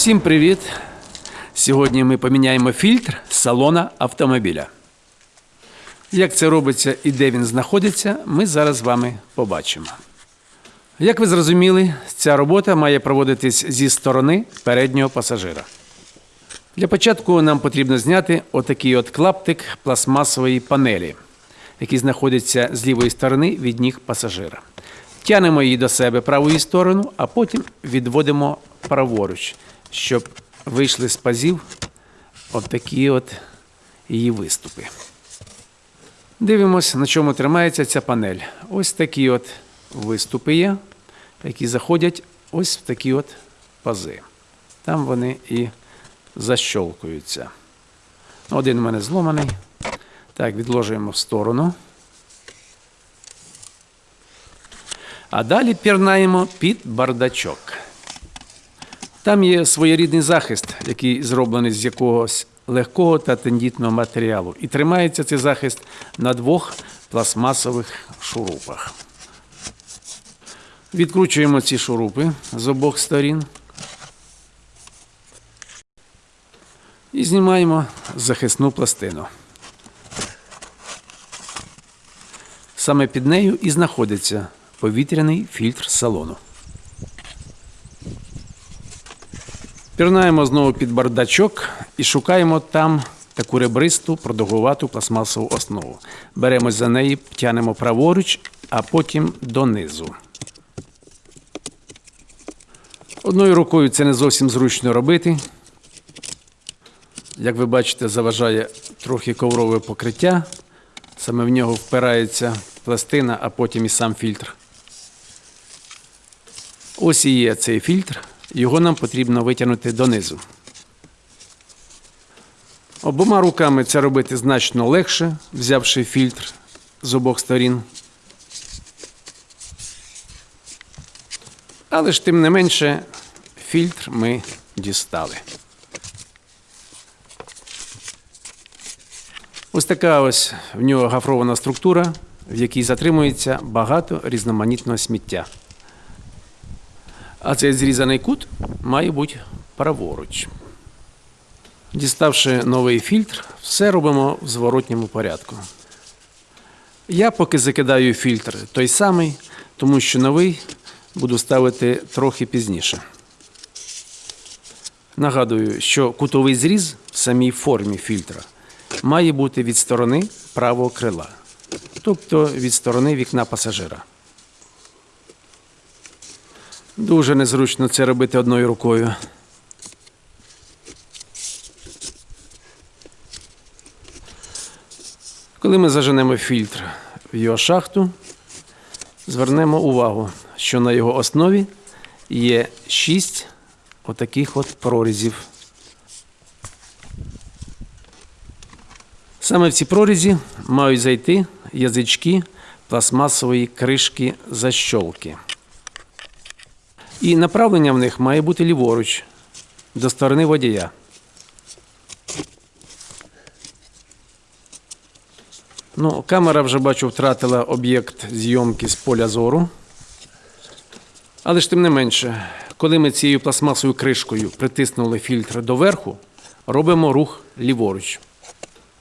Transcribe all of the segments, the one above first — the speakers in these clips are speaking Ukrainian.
Всім привіт! Сьогодні ми поміняємо фільтр салона автомобіля. Як це робиться і де він знаходиться, ми зараз з вами побачимо. Як ви зрозуміли, ця робота має проводитись зі сторони переднього пасажира. Для початку нам потрібно зняти отакий от клаптик пластмасової панелі, який знаходиться з лівої сторони від ніг пасажира. Тянемо її до себе правою сторону, а потім відводимо праворуч, щоб вийшли з пазів отакі от її виступи. Дивимось, на чому тримається ця панель. Ось такі от виступи є, які заходять ось в такі от пази. Там вони і защолкуються. Один у мене зломаний. Так, відложуємо в сторону. А далі пірнаємо під бардачок. Там є своєрідний захист, який зроблений з якогось легкого та тендітного матеріалу. І тримається цей захист на двох пластмасових шурупах. Відкручуємо ці шурупи з обох сторін. І знімаємо захисну пластину. Саме під нею і знаходиться повітряний фільтр салону. Пірнаємо знову під бардачок і шукаємо там таку ребристу продовгувату пластмасову основу. Беремось за неї, тянемо праворуч, а потім донизу. Одною рукою це не зовсім зручно робити. Як ви бачите, заважає трохи коврове покриття. Саме в нього впирається пластина, а потім і сам фільтр. Ось і є цей фільтр. Його нам потрібно витягнути донизу. Обома руками це робити значно легше, взявши фільтр з обох сторін. Але ж тим не менше фільтр ми дістали. Ось така ось в нього гафрована структура, в якій затримується багато різноманітного сміття. А цей зрізаний кут має бути праворуч. Діставши новий фільтр, все робимо в зворотньому порядку. Я поки закидаю фільтр той самий, тому що новий буду ставити трохи пізніше. Нагадую, що кутовий зріз в самій формі фільтра має бути від сторони правого крила, тобто від сторони вікна пасажира. Дуже незручно це робити одною рукою. Коли ми заженемо фільтр в його шахту, звернемо увагу, що на його основі є шість отаких от прорізів. Саме в ці прорізі мають зайти язички пластмасової кришки защолки. І направлення в них має бути ліворуч, до сторони водія. Ну, Камера вже бачу втратила об'єкт зйомки з поля зору. Але ж тим не менше, коли ми цією пластмасовою кришкою притиснули фільтр доверху, робимо рух ліворуч,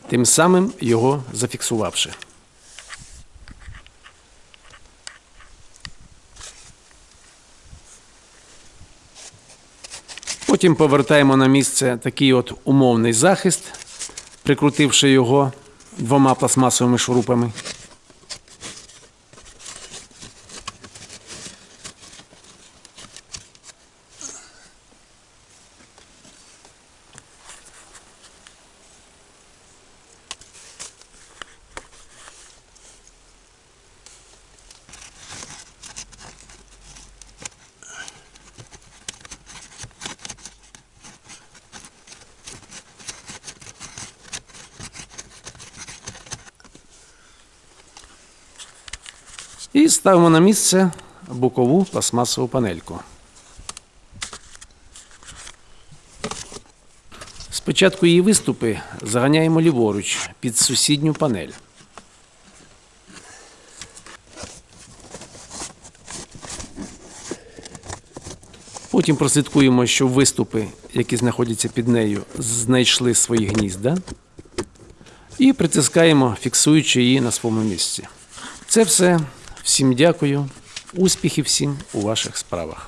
тим самим його зафіксувавши. Потім повертаємо на місце такий от умовний захист, прикрутивши його двома пластмасовими шурупами. І ставимо на місце бокову пластмасову панельку. Спочатку її виступи заганяємо ліворуч під сусідню панель. Потім прослідкуємо, щоб виступи, які знаходяться під нею, знайшли свої гнізда. І притискаємо, фіксуючи її на своєму місці. Це все. Всім дякую. Успіхів всім у ваших справах.